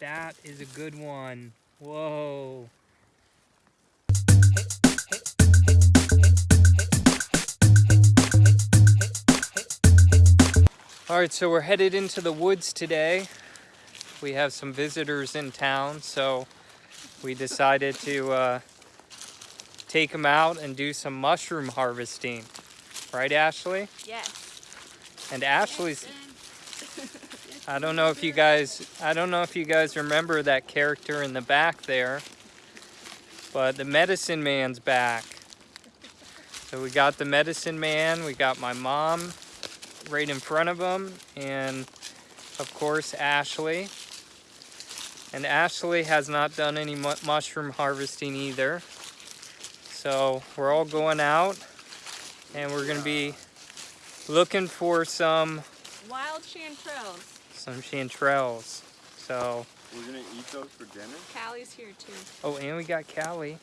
that is a good one. Whoa. All right, so we're headed into the woods today. We have some visitors in town, so we decided to uh, take them out and do some mushroom harvesting. Right, Ashley? Yes. And Ashley's I don't know if you guys I don't know if you guys remember that character in the back there. But the medicine man's back. So we got the medicine man, we got my mom right in front of him, and of course Ashley. And Ashley has not done any mu mushroom harvesting either. So we're all going out and we're gonna be looking for some Wild chanterelles. Some chanterelles. So, We're gonna eat those for dinner? Callie's here too. oh, and we got Callie.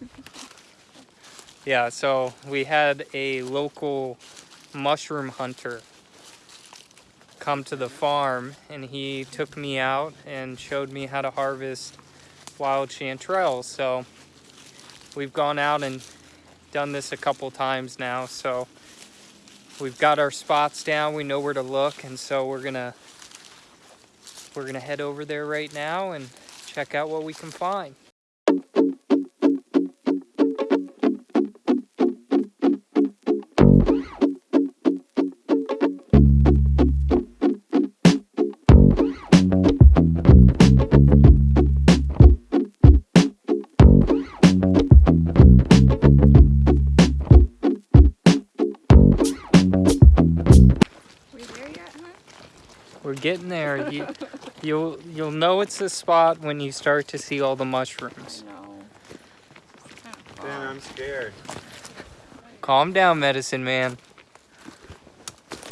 yeah, so we had a local mushroom hunter come to the farm and he took me out and showed me how to harvest wild chanterelles. So we've gone out and done this a couple times now. So we've got our spots down. We know where to look. And so we're gonna, we're gonna head over there right now and check out what we can find. Getting there. You, you'll you'll know it's the spot when you start to see all the mushrooms. No. It's kind of Dan, I'm scared. Calm down, medicine man.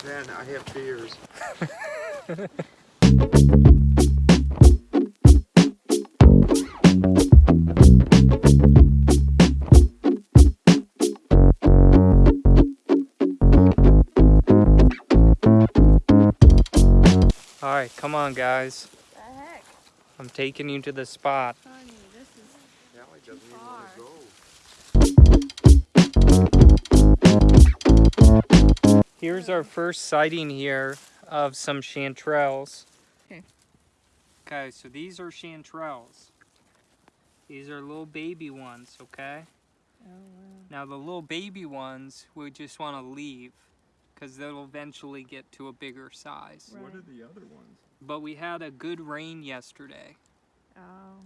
Dan, I have fears. on, guys. the heck, I'm taking you to the spot. honey. This is Callie doesn't even want to go. Here's our first sighting here of some chanterelles. Okay. Okay, so these are chanterelles. These are little baby ones, okay? Oh wow. Now the little baby ones we just want to leave because they'll eventually get to a bigger size. Right. What are the other ones? But we had a good rain yesterday. Oh,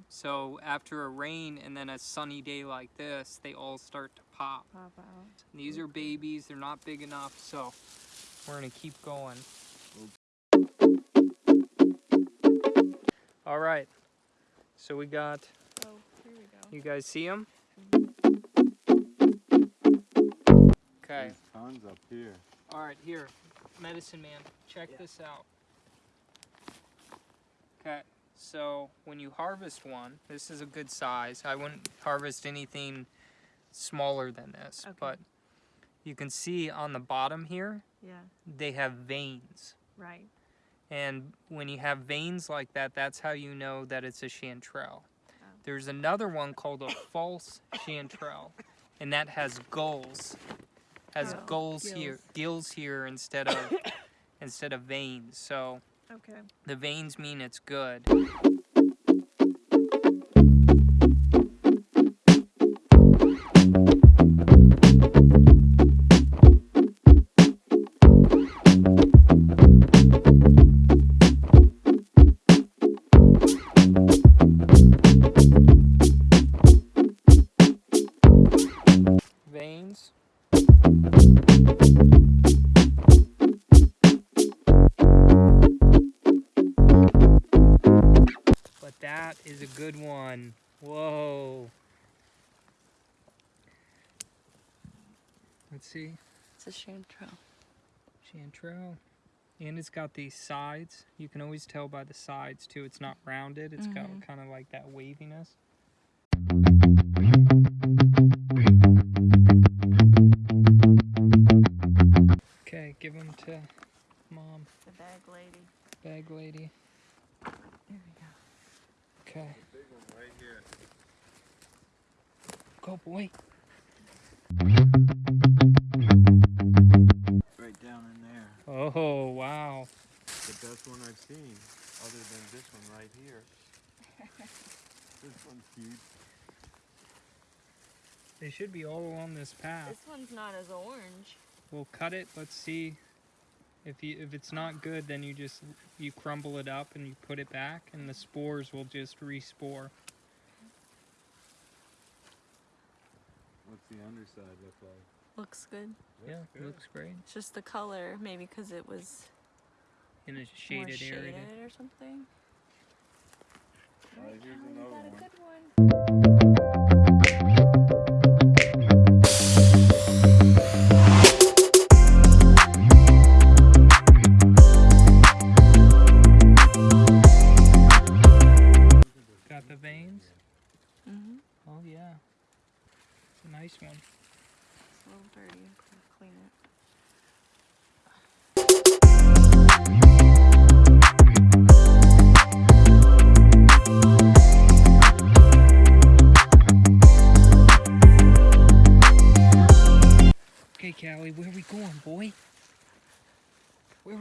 So after a rain and then a sunny day like this, they all start to pop. pop out. These are babies, they're not big enough, so we're gonna keep going. All right, so we got, Oh, here we go. you guys see them? Okay, There's tons up here. all right, here, medicine man, check this out. Okay, so when you harvest one, this is a good size. I wouldn't harvest anything smaller than this, Okay. but you can see on the bottom here, Yeah. they have veins. Right. And when you have veins like that, that's how you know that it's a chanterelle. Oh. There's another one called a false chanterelle, and that has gulls. Has Oh, gulls here, gills. gills here instead of instead of veins. So Okay. the veins mean it's good. It's a chanterelle. Chanterelle. And it's got these sides. You can always tell by the sides too. It's not rounded. It's got Mhm. kind of like that waviness. Okay, give them to mom. The bag lady. bag lady. There we go. Okay. Big one right here. Go, boy. Seen, other than this one right here. this one's huge. They should be all along this path. This one's not as orange. We'll cut it. Let's see. If you if it's not good, then you just you crumble it up and you put it back, and the spores will just respore. What's the underside look like? Looks good. yeah, Looks good. looks great It's just the color, maybe because it was in a more shaded shaded area. or something. Alright, here's Callie, you another got a one.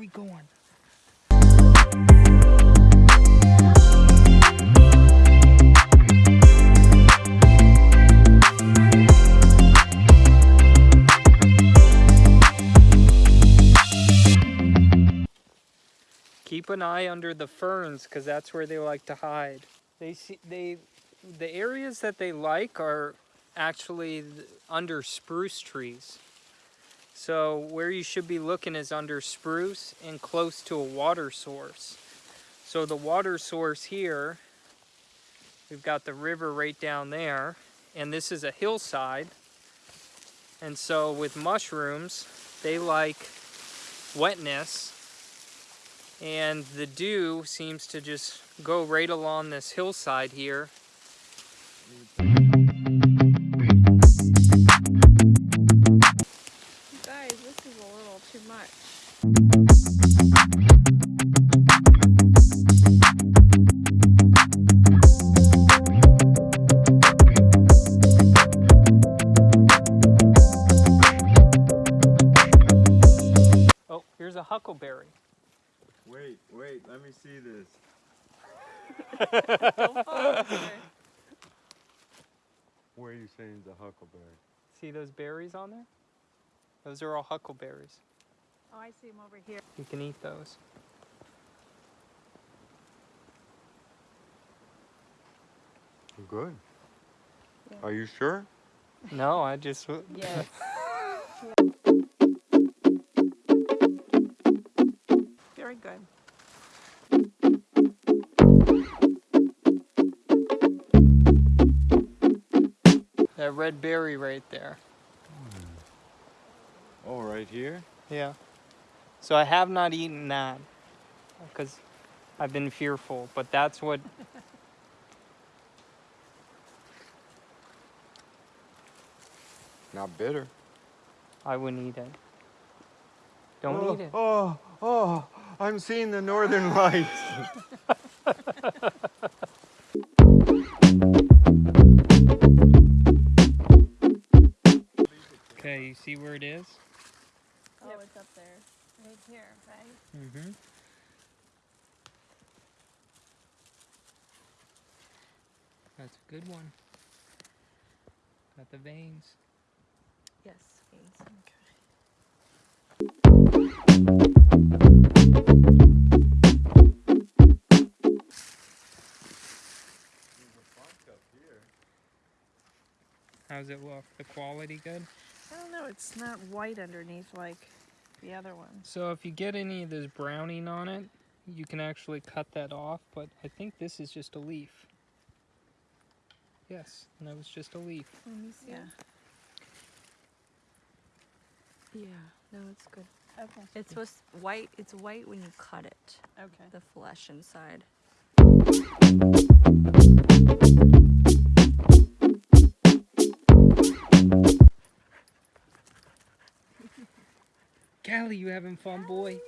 We going? Keep an eye under the ferns because that's where they like to hide. They see they the areas that they like are actually under spruce trees. So where you should be looking is under spruce and close to a water source. So the water source here, we've got the river right down there, and this is a hillside. And so with mushrooms, they like wetness, and the dew seems to just go right along this hillside here. Too much. Oh, here's a huckleberry. Wait, wait, let me see this. Don't fall over. Where are you saying is a huckleberry? See those berries on there? Those are all huckleberries. Oh, I see him over here. You can eat those. Good. Yeah. Are you sure? No, I just. Yes. Very good. That red berry right there. Oh, right here? Yeah. So I have not eaten that because I've been fearful, but that's what. Not bitter. I wouldn't eat it. Don't oh, eat it. Oh, oh, I'm seeing the northern lights. Okay, you see where it is? Oh, it's up there. Right here, right? Mm-hmm. That's a good one. Got the veins. Yes. veins, Okay. How's it look? The quality good? I don't know. It's not white underneath like the other ones. So if you get any of this browning on it, you can actually cut that off, but I think this is just a leaf. Yes, and that was just a leaf. Let me see. Yeah. Yeah. No, it's good. Okay. It's supposed white. It's white when you cut it. Okay. The flesh inside. fun boy.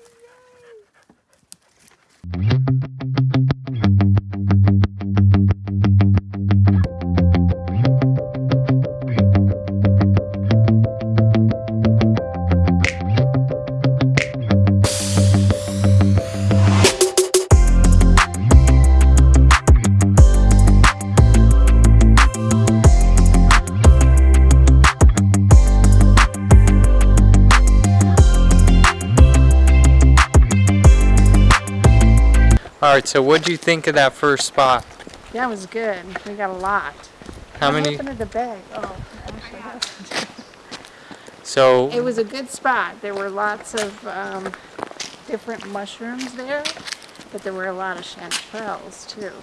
All right, so what'd you think of that first spot? That was good. We got a lot. How What many? happened to the bag? Oh, So It was a good spot. There were lots of um, different mushrooms there, but there were a lot of chanterelles too.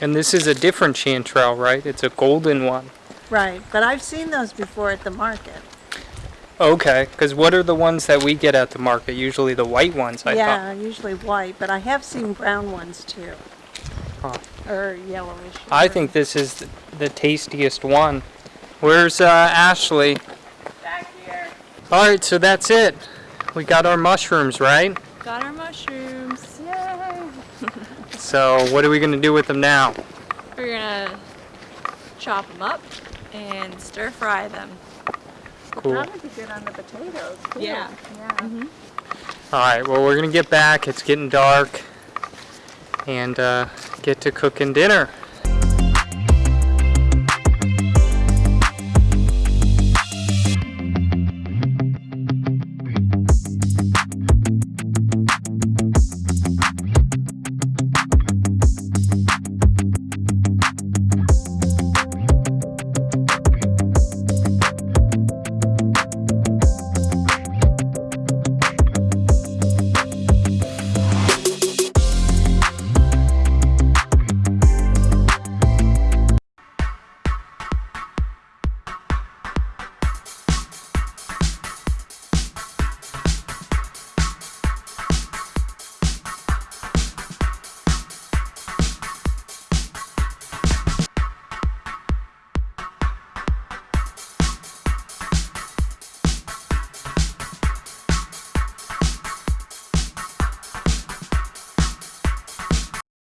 And this is a different chanterelle, right? It's a golden one. Right, but I've seen those before at the market. Okay, because what are the ones that we get at the market? Usually the white ones, I yeah, usually white, but I have seen brown ones too. Huh. Or yellowish. I or- think this is th- the tastiest one. Where's uh, Ashley? Back here. All right, so that's it. We got our mushrooms, right? Got our mushrooms. Yay! So what are we gonna do with them now? We're gonna chop them up and stir fry them. Cool. All That would be good on the potatoes too. Yeah. Yeah. right, well we're gonna get back. It's getting dark, and uh, get to cooking dinner.